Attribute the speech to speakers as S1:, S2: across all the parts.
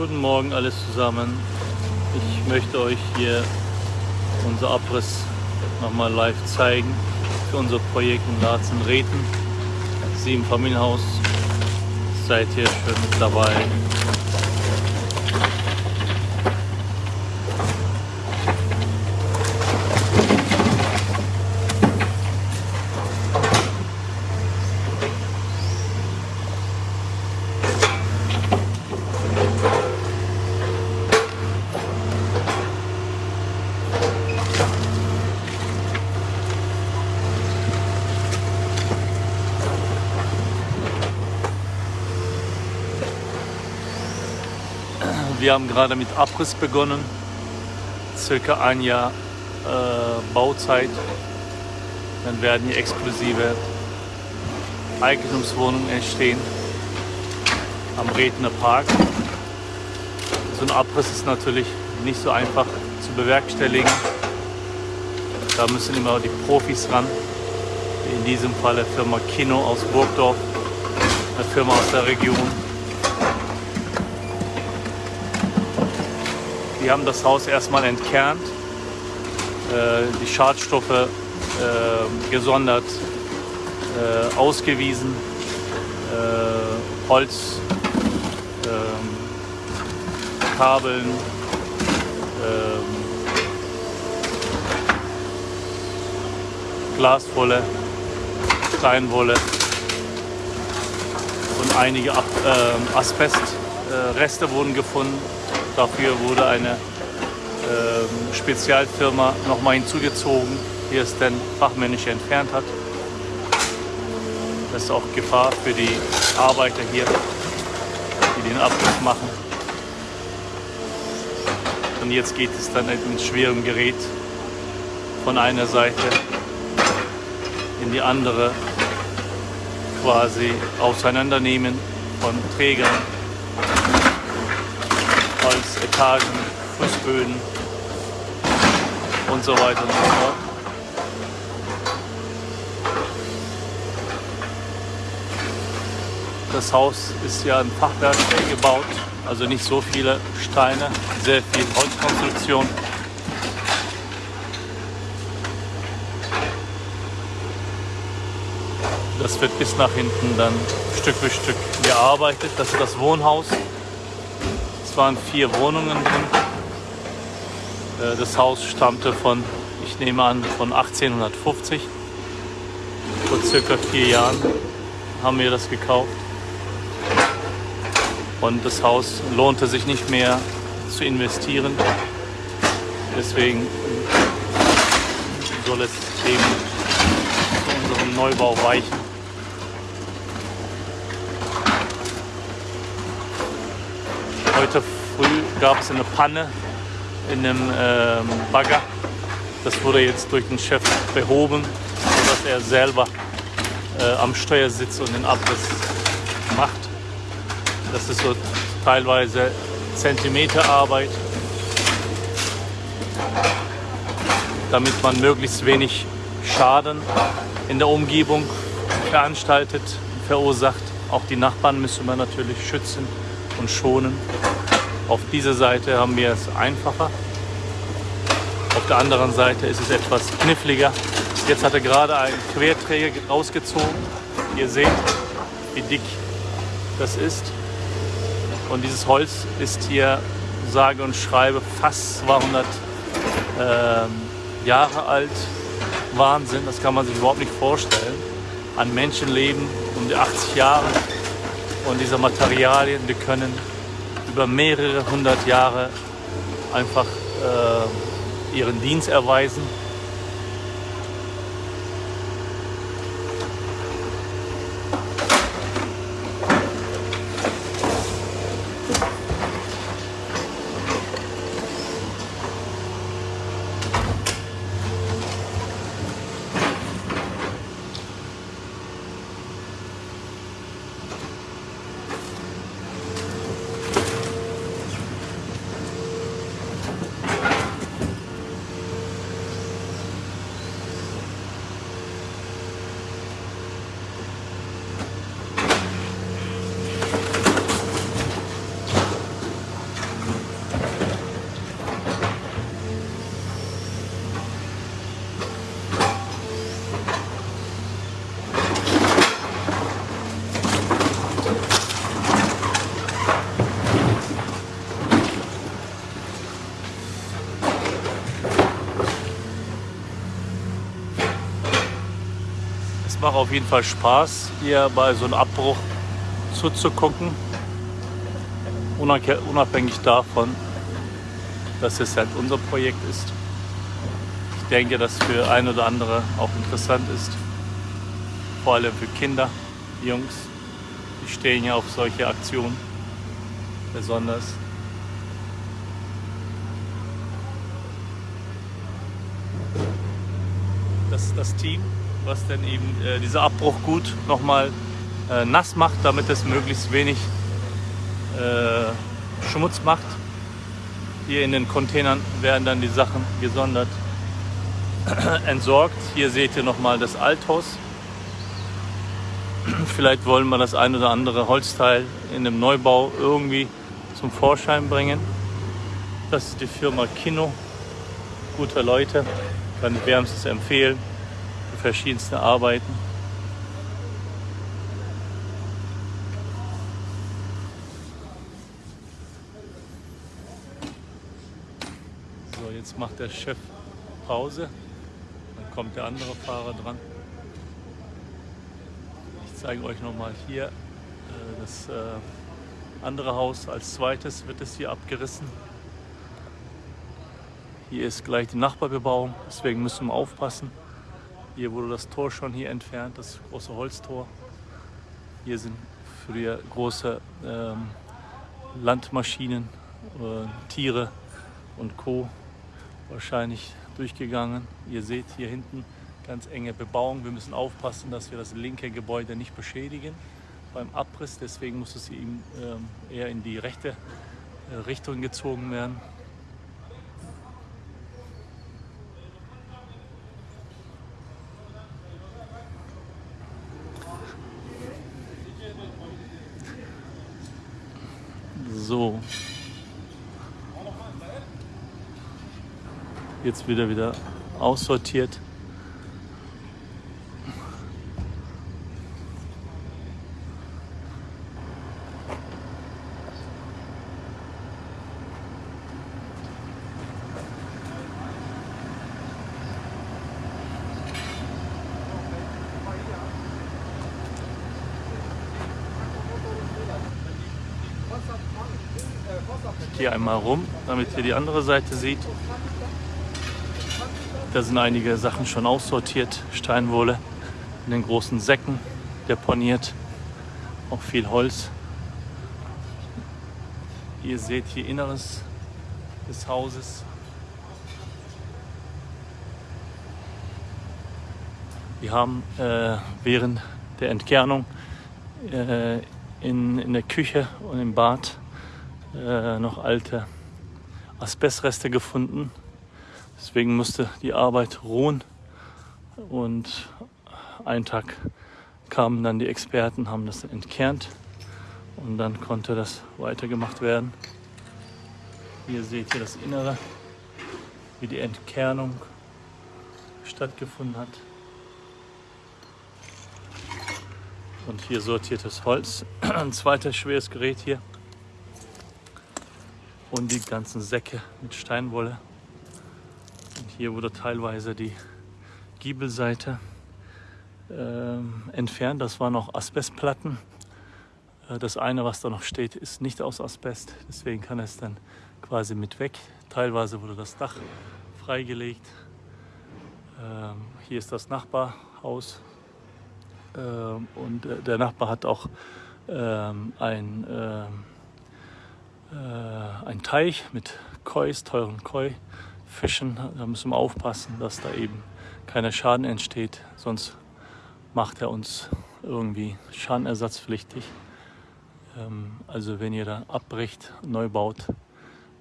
S1: Guten Morgen alles zusammen. Ich möchte euch hier unser Abriss nochmal live zeigen für unser Projekt in Laatzen-Reten. Sieben Familienhaus. Seid ihr schon mit dabei? Wir haben gerade mit Abriss begonnen, circa ein Jahr äh, Bauzeit. Dann werden hier exklusive Eigentumswohnungen entstehen am Redner Park. So ein Abriss ist natürlich nicht so einfach zu bewerkstelligen. Da müssen immer die Profis ran. In diesem Fall der Firma Kino aus Burgdorf, eine Firma aus der Region. Die haben das Haus erstmal entkernt, äh, die Schadstoffe äh, gesondert äh, ausgewiesen, Holz, ähm, Kabeln, ähm, Glaswolle, Steinwolle und einige Asbestreste wurden gefunden. Dafür wurde eine äh, Spezialfirma nochmal hinzugezogen, die es dann fachmännisch entfernt hat. Das ist auch Gefahr für die Arbeiter hier, die den Abriss machen. Und jetzt geht es dann mit schwerem Gerät von einer Seite in die andere quasi auseinandernehmen von Trägern Etagen, Fußböden und so weiter und so fort. Das Haus ist ja ein Fachwerk gebaut, also nicht so viele Steine, sehr viel Holzkonstruktion. Das wird bis nach hinten dann Stück für Stück gearbeitet. Das ist das Wohnhaus. Waren vier Wohnungen drin. Äh, das Haus stammte von, ich nehme an, von 1850. Vor circa vier Jahren haben wir das gekauft. Und das Haus lohnte sich nicht mehr zu investieren. Deswegen soll es eben zu unserem Neubau weichen. Heute früh gab es eine Panne in einem ähm, Bagger. Das wurde jetzt durch den Chef behoben, sodass er selber äh, am Steuer sitzt und den Abriss macht. Das ist so teilweise Zentimeterarbeit, damit man möglichst wenig Schaden in der Umgebung veranstaltet, verursacht. Auch die Nachbarn müssen wir natürlich schützen und schonen. Auf dieser Seite haben wir es einfacher. Auf der anderen Seite ist es etwas kniffliger. Jetzt hat er gerade einen Querträger rausgezogen. Ihr seht, wie dick das ist. Und dieses Holz ist hier, sage und schreibe, fast 200 äh, Jahre alt. Wahnsinn, das kann man sich überhaupt nicht vorstellen. An Menschenleben um die 80 Jahre. Und diese Materialien, die können über mehrere hundert Jahre einfach äh, ihren Dienst erweisen. Es macht auf jeden Fall Spaß, hier bei so einem Abbruch zuzugucken. Unabhängig davon, dass es halt unser Projekt ist. Ich denke, dass für ein oder andere auch interessant ist. Vor allem für Kinder, Jungs. Die stehen ja auf solche Aktionen besonders. Das, das Team, was dann eben äh, dieser Abbruch gut nochmal äh, nass macht, damit es möglichst wenig äh, Schmutz macht. Hier in den Containern werden dann die Sachen gesondert entsorgt. Hier seht ihr nochmal das Althaus. Vielleicht wollen wir das ein oder andere Holzteil in dem Neubau irgendwie zum Vorschein bringen. Das ist die Firma Kino. Gute Leute, kann ich wärmstens empfehlen für verschiedenste Arbeiten. So, jetzt macht der Chef Pause. Dann kommt der andere Fahrer dran. Ich zeige euch nochmal hier äh, das äh, andere Haus. Als zweites wird es hier abgerissen. Hier ist gleich die Nachbarbebauung, deswegen müssen wir aufpassen. Hier wurde das Tor schon hier entfernt, das große Holztor. Hier sind früher große ähm, Landmaschinen, äh, Tiere und Co. wahrscheinlich durchgegangen. Ihr seht hier hinten ganz enge Bebauung. Wir müssen aufpassen, dass wir das linke Gebäude nicht beschädigen beim Abriss. Deswegen muss es eben ähm, eher in die rechte äh, Richtung gezogen werden. So. Jetzt wieder wieder aussortiert. Hier einmal rum, damit ihr die andere Seite seht. Da sind einige Sachen schon aussortiert. Steinwolle in den großen Säcken deponiert. Auch viel Holz. Ihr seht hier Inneres des Hauses. Wir haben äh, während der Entkernung äh, in, in der Küche und im Bad äh, noch alte Asbestreste gefunden. Deswegen musste die Arbeit ruhen. Und einen Tag kamen dann die Experten, haben das entkernt und dann konnte das weitergemacht werden. Hier seht ihr das Innere, wie die Entkernung stattgefunden hat. Und hier sortiertes Holz. Ein zweites schweres Gerät hier und die ganzen Säcke mit Steinwolle. Und hier wurde teilweise die Giebelseite äh, entfernt. Das waren noch Asbestplatten. Äh, das eine, was da noch steht, ist nicht aus Asbest. Deswegen kann es dann quasi mit weg. Teilweise wurde das Dach freigelegt. Ähm, hier ist das Nachbarhaus. Ähm, und äh, der Nachbar hat auch ähm, ein ähm, äh, ein Teich mit Kois, teuren Koi-Fischen. Da müssen wir aufpassen, dass da eben keiner Schaden entsteht, sonst macht er uns irgendwie schadenersatzpflichtig. Ähm, also wenn ihr da abbricht, neu baut,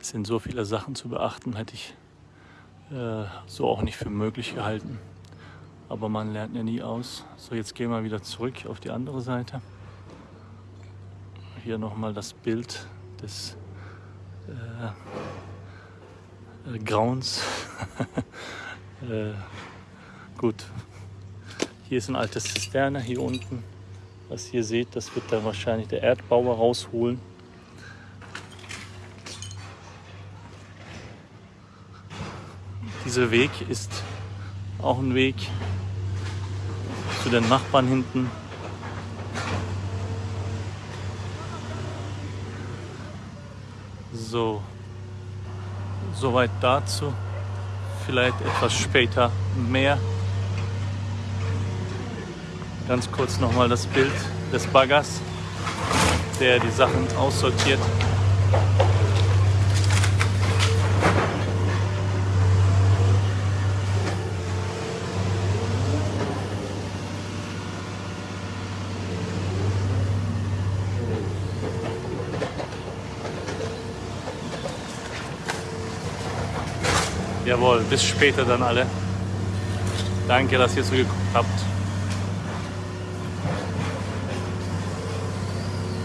S1: sind so viele Sachen zu beachten, hätte ich äh, so auch nicht für möglich gehalten. Aber man lernt ja nie aus. So, jetzt gehen wir wieder zurück auf die andere Seite. Hier nochmal das Bild des äh, äh, Grauens. äh, gut, hier ist ein altes Zisterne, hier unten. Was ihr seht, das wird dann wahrscheinlich der Erdbauer rausholen. Dieser Weg ist auch ein Weg zu den Nachbarn hinten. So, soweit dazu. Vielleicht etwas später mehr. Ganz kurz nochmal das Bild des Baggers, der die Sachen aussortiert. Jawohl, bis später dann alle. Danke, dass ihr zugeguckt habt.